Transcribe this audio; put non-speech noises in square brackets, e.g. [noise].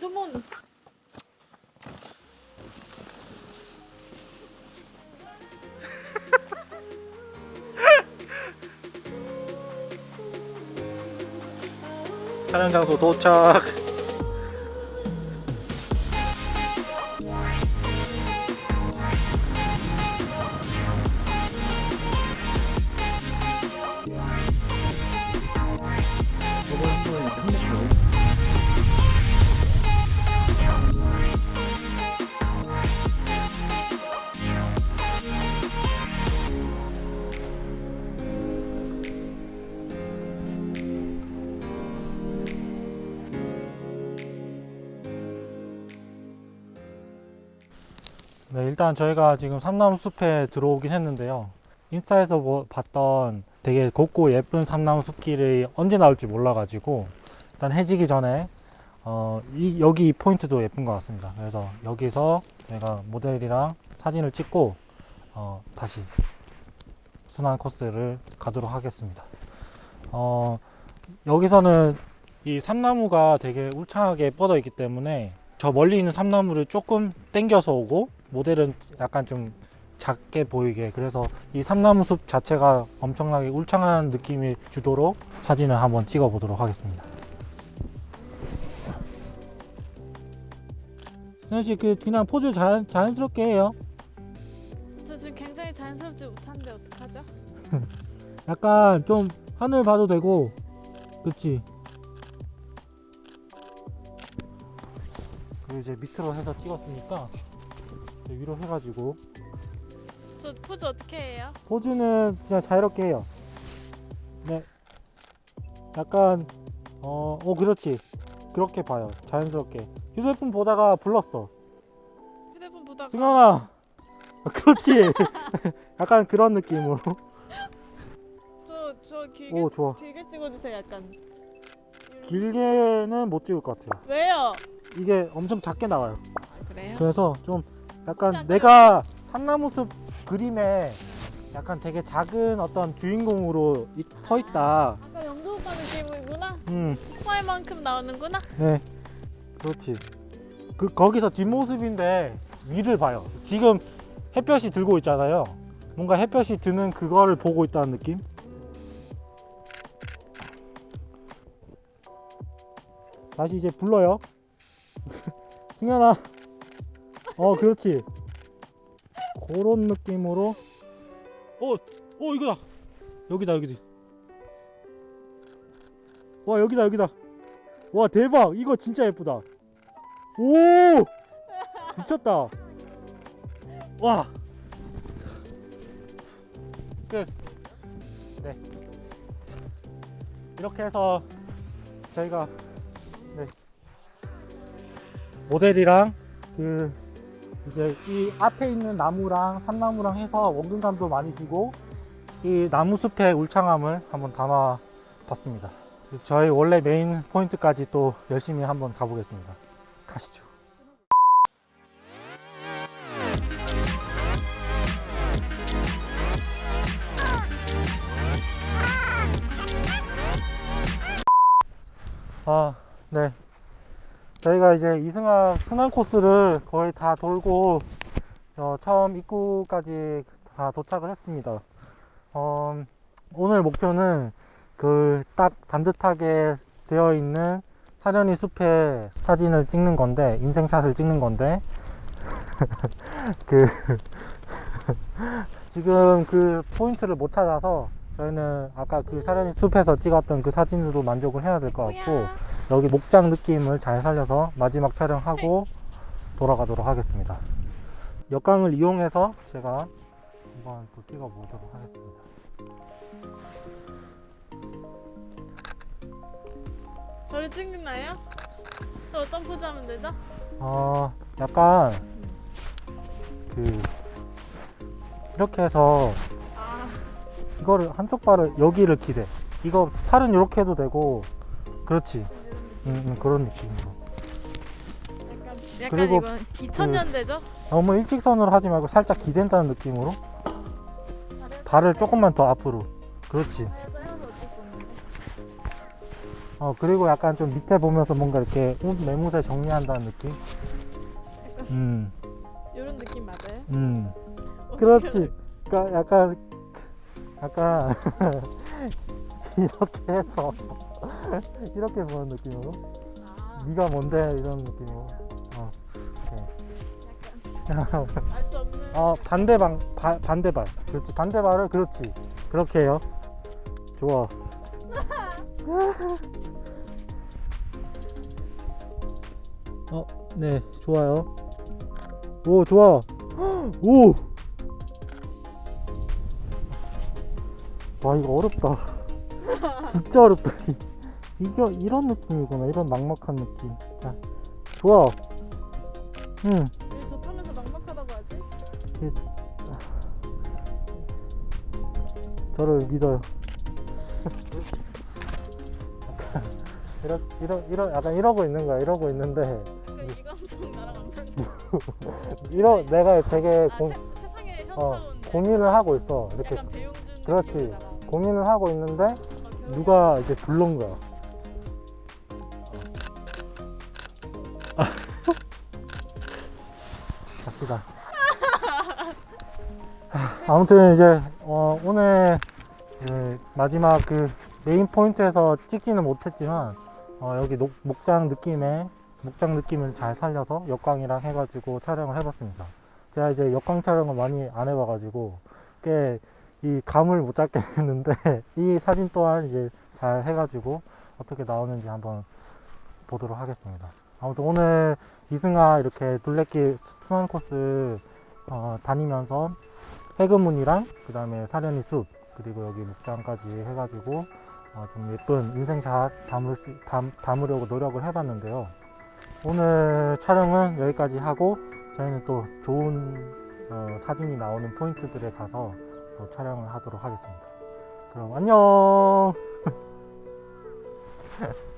투몬. 촬영 장소 도착. 네, 일단 저희가 지금 삼나무 숲에 들어오긴 했는데요. 인스타에서 뭐 봤던 되게 곱고 예쁜 삼나무 숲길이 언제 나올지 몰라가지고 일단 해지기 전에 어, 이, 여기 이 포인트도 예쁜 것 같습니다. 그래서 여기서 저희가 모델이랑 사진을 찍고 어, 다시 순환 코스를 가도록 하겠습니다. 어, 여기서는 이 삼나무가 되게 울창하게 뻗어 있기 때문에 저 멀리 있는 삼나무를 조금 당겨서 오고 모델은 약간 좀 작게 보이게 그래서 이 삼나무 숲 자체가 엄청나게 울창한 느낌이 주도록 사진을 한번 찍어 보도록 하겠습니다. 승현 씨, 그 그냥 포즈 자연, 자연스럽게 해요. 저 지금 굉장히 자연스럽지 못한데 어떡하죠? [laughs] 약간 좀 하늘 봐도 되고, 그렇지. 그리고 이제 밑으로 해서 찍었으니까 이제 위로 해가지고 저 포즈 어떻게 해요? 포즈는 그냥 자유롭게 해요. 네. 약간 어, 어 그렇지. 그렇게 봐요. 자연스럽게. 휴대폰 보다가 불렀어. 휴대폰 보다가 승현아. 아, [laughs] 그렇지. [laughs] 약간 그런 느낌으로. 저, 저 길게, 오 좋아. 길게 찍어주세요 약간 길게는 못 찍을 것 같아요. 왜요? 이게 엄청 작게 나와요. 아, 그래요? 그래서 좀 약간. 내가 산나무숲 그림에 약간 되게 작은 어떤 주인공으로 이- 서 있다. 아까 영도 오빠 느낌이구나 음. 오빠만큼 나오는구나 네, 그렇지. 그 거기서 뒷모습인데 위를 봐요. 지금 햇볕이 들고 있잖아요. 뭔가 햇볕이 드는 그거를 보고 있다는 느낌? 다시 이제 불러요. [laughs] 승현아. 어, 그렇지. 그런 느낌으로. 어, 어, 이거다. 여기다, 여기다. 와, 여기다, 여기다. 와 대박 이거 진짜 예쁘다 오 미쳤다 와 끝. 네. 이렇게 해서 저희가 네. 모델이랑 그 이제 이 앞에 있는 나무랑 삼나무랑 해서 원근감도 많이 주고 이 나무 숲의 울창함을 한번 담아 봤습니다. 저희 원래 메인 포인트까지 또 열심히 한번 가보겠습니다. 가시죠. 아, 네. 저희가 이제 이승하 순환 코스를 거의 다 돌고 어, 처음 입구까지 다 도착을 했습니다. 어, 오늘 목표는 그 딱 반듯하게 되어 있는 사려니 숲의 사진을 찍는 건데 인생샷을 찍는 건데 [laughs] 그 [laughs] 지금 그 포인트를 못 찾아서 저희는 아까 그 사려니 숲에서 찍었던 그 사진으로 만족을 해야 될 것 같고? 여기 목장 느낌을 잘 살려서 마지막 촬영하고 돌아가도록 하겠습니다. 역광을 이용해서 제가 한번 또 찍어 보도록 하겠습니다. 저를 찍나요? 저 어떤 포즈 하면 되죠? 어, 약간 그 이렇게 해서 아 이거를 한쪽 발을 여기를 기대. 이거 팔은 이렇게 해도 되고 그렇지. 음, 음, 그런 느낌으로. 약간 약간 그리고 이건 2000년대죠? 너무 일직선으로 하지 말고 살짝 기댄다는 느낌으로 발을 조금만 더 앞으로. 그렇지. 어 그리고 약간 좀 밑에 보면서 뭔가 이렇게 옷 매무새 정리한다는 느낌 음 이런 느낌 맞아요? 음. 어, 그렇지. 그러니까 약간 약간 [laughs] 이렇게 해서 [laughs] 이렇게 보는 느낌으로? 아, 네가 뭔데? 이런 느낌으로. 어, 약간 알수 없는. 어 반대방 바, 반대발. 그렇지. 반대발을 그렇지. 그렇게 해요. 좋아. [laughs] 어 네. 좋아요. 오 좋아. [gasps] 오! 와 이거 어렵다. [laughs] 진짜 어렵다 이게 이런 느낌이구나 이런 막막한 느낌 자 좋아 응왜 좋다면서 막막하다고 하지? 저를 믿어요. 이러, 이러, 이러, 약간 이러고 있는 거야. 이러고 있는데, 약간 이 감성 나랑 안 맞는. [laughs] 이러, 내가 되게 아, 고, 세, 세상에 어. 고민을 하고 있어. 이렇게. 그렇지. 고민을 하고 있는데, 막 배우는 누가 이제 부른 거야. 갑시다. 아무튼 이제 어, 오늘 그 마지막 그 메인 포인트에서 찍지는 못했지만 어, 여기 녹- 목장 느낌의 목장 느낌을 잘 살려서 역광이랑 해가지고 촬영을 해봤습니다. 제가 이제 역광 촬영을 많이 안 해봐가지고 꽤 이 감을 못 잡겠는데 [laughs] 이 사진 또한 이제 잘 해가지고 어떻게 나오는지 한번 보도록 하겠습니다. 아무튼 오늘 이승아 이렇게 둘레길 순환 코스 어, 다니면서 해금문이랑 그 다음에 사려니 숲 그리고 여기 목장까지 해가지고 어, 좀 예쁜 인생샷 담을 수, 담, 담으려고 노력을 해봤는데요. 오늘 촬영은 여기까지 하고 저희는 또 좋은 어, 사진이 나오는 포인트들에 가서 또 촬영을 하도록 하겠습니다. 그럼 안녕. [laughs]